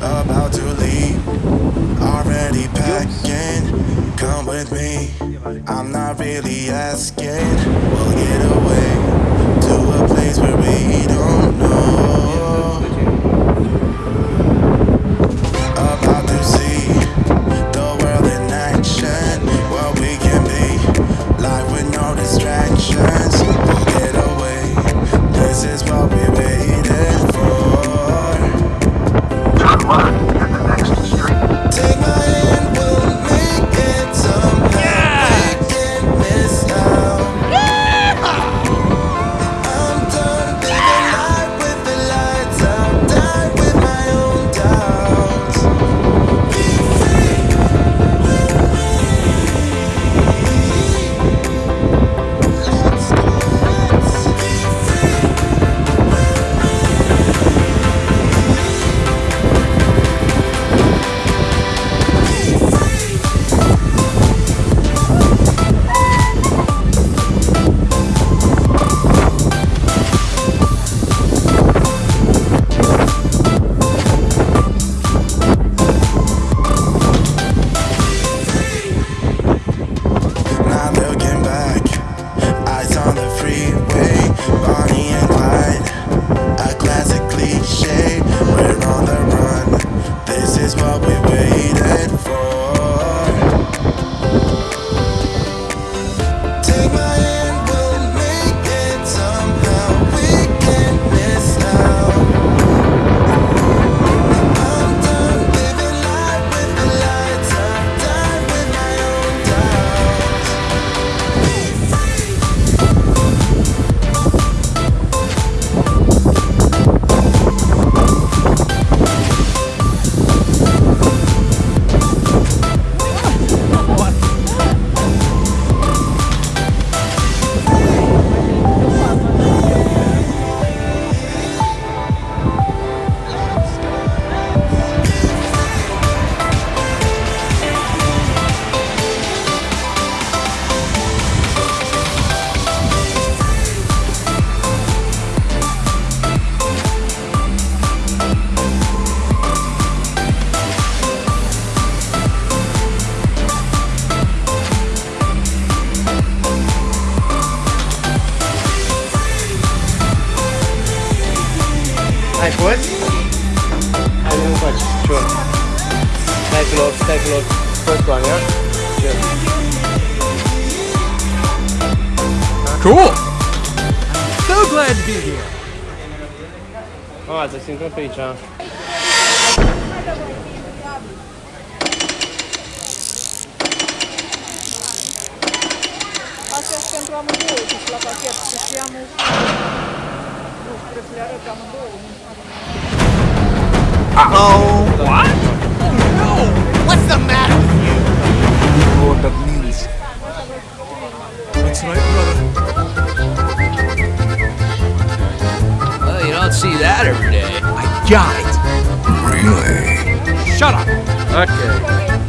About to leave, already packing. Come with me, I'm not really asking. We'll get away to a place where we don't nu faci cior. Stai pe loc, stai pe loc. Fost cu Ania. Cool. So glad to be here. A, să se intrăm pe aici. Astea sunt pentru amândouă, deci la pachet. Și știamul... Nu, trebuie să le amândouă. Oh, what? Oh no! What's the matter with you? know what that means. That's right, brother. Well, you don't see that every day. I got it. Really? Shut up. Okay.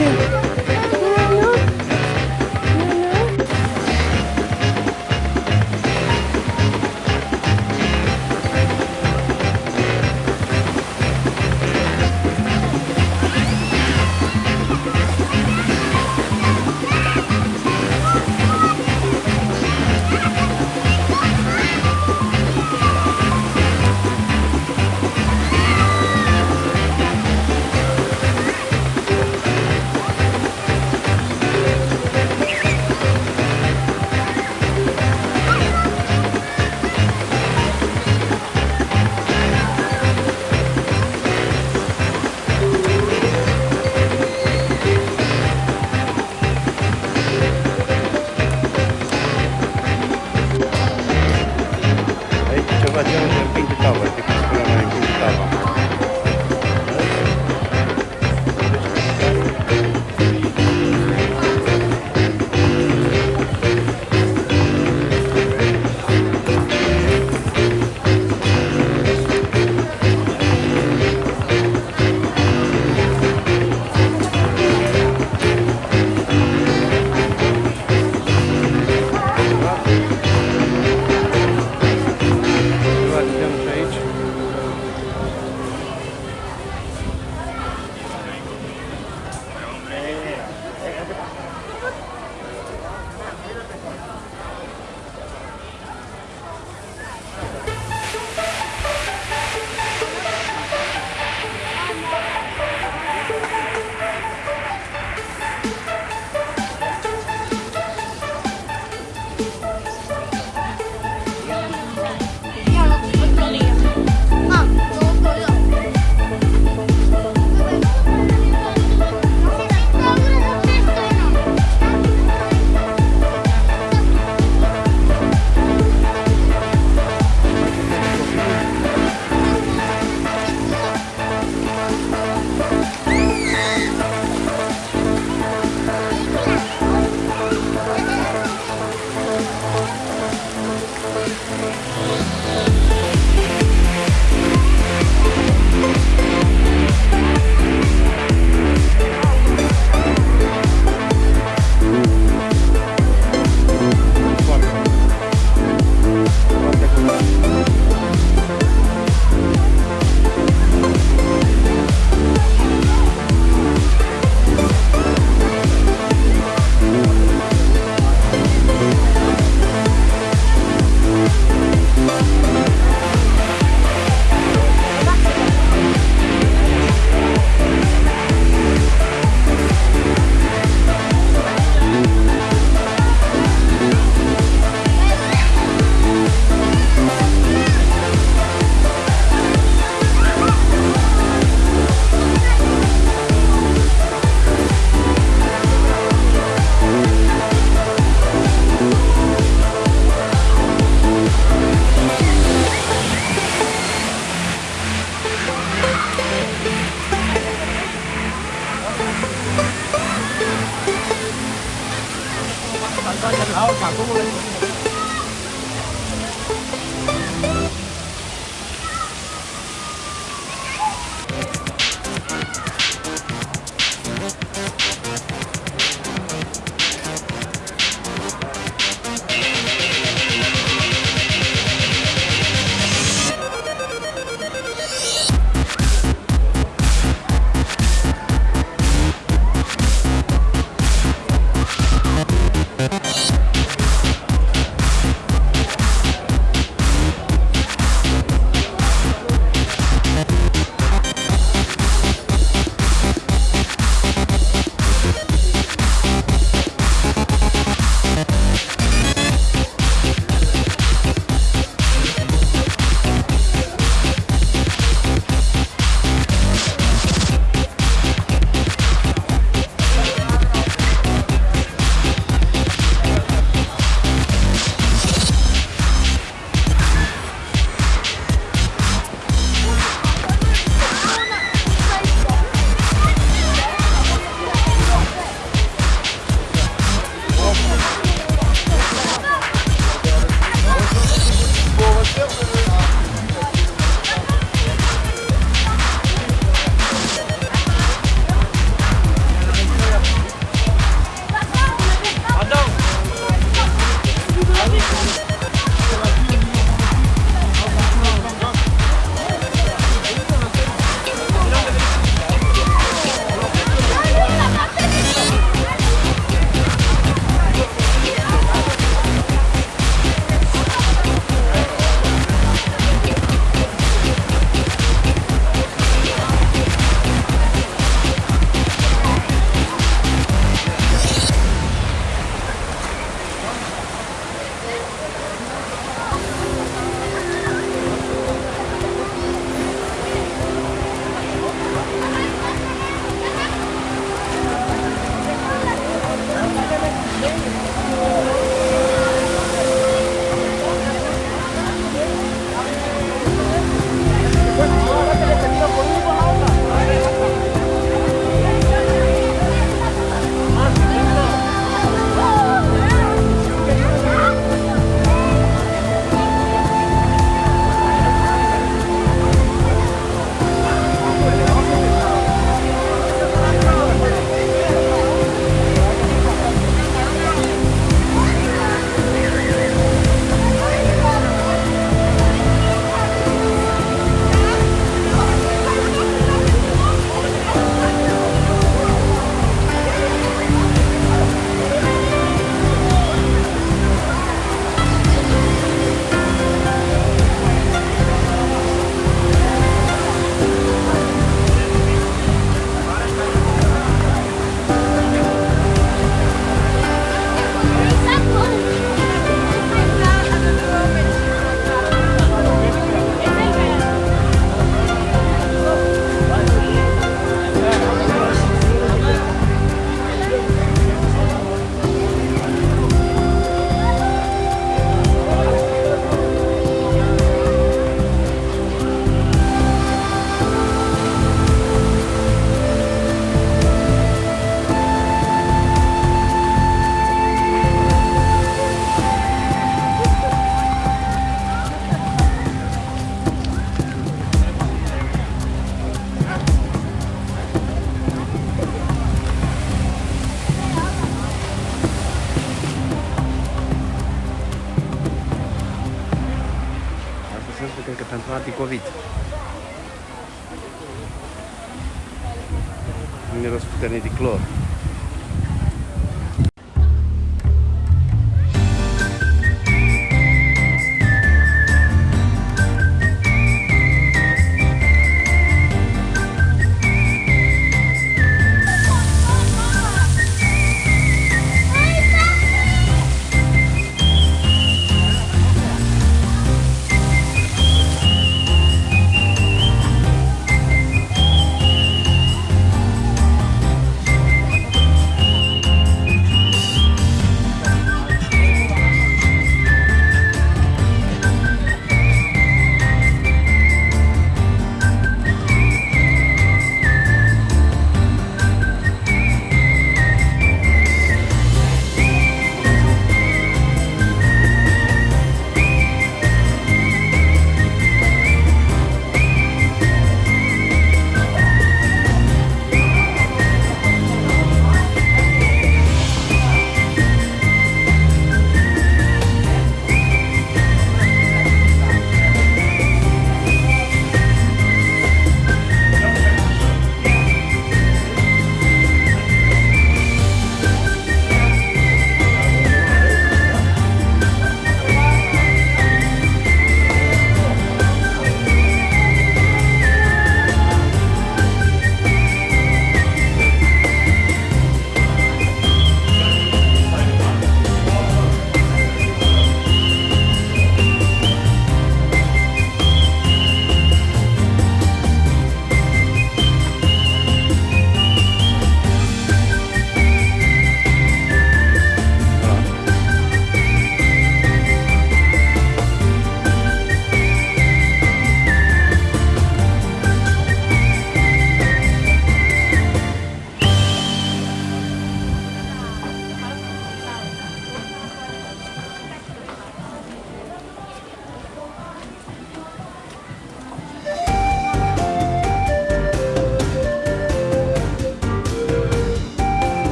you.